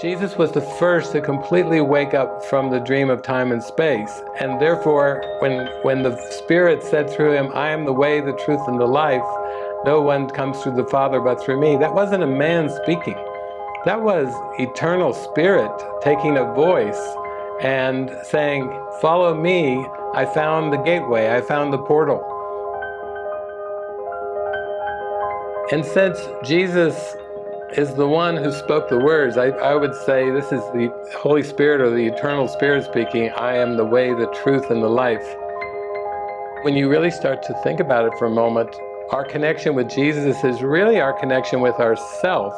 Jesus was the first to completely wake up from the dream of time and space. And therefore, when, when the Spirit said through him, I am the way, the truth, and the life, no one comes through the Father but through me, that wasn't a man speaking. That was eternal Spirit taking a voice and saying, follow me, I found the gateway, I found the portal. And since Jesus is the one who spoke the words. I, I would say this is the Holy Spirit or the Eternal Spirit speaking, I am the way, the truth, and the life. When you really start to think about it for a moment, our connection with Jesus is really our connection with ourself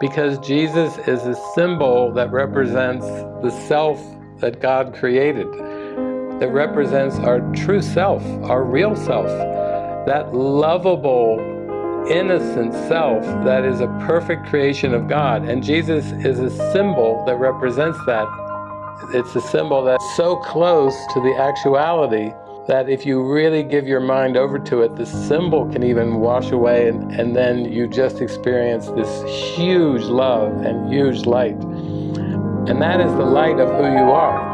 because Jesus is a symbol that represents the self that God created, that represents our true self, our real self, that lovable innocent self that is a perfect creation of God. And Jesus is a symbol that represents that. It's a symbol that's so close to the actuality that if you really give your mind over to it, the symbol can even wash away and, and then you just experience this huge love and huge light. And that is the light of who you are.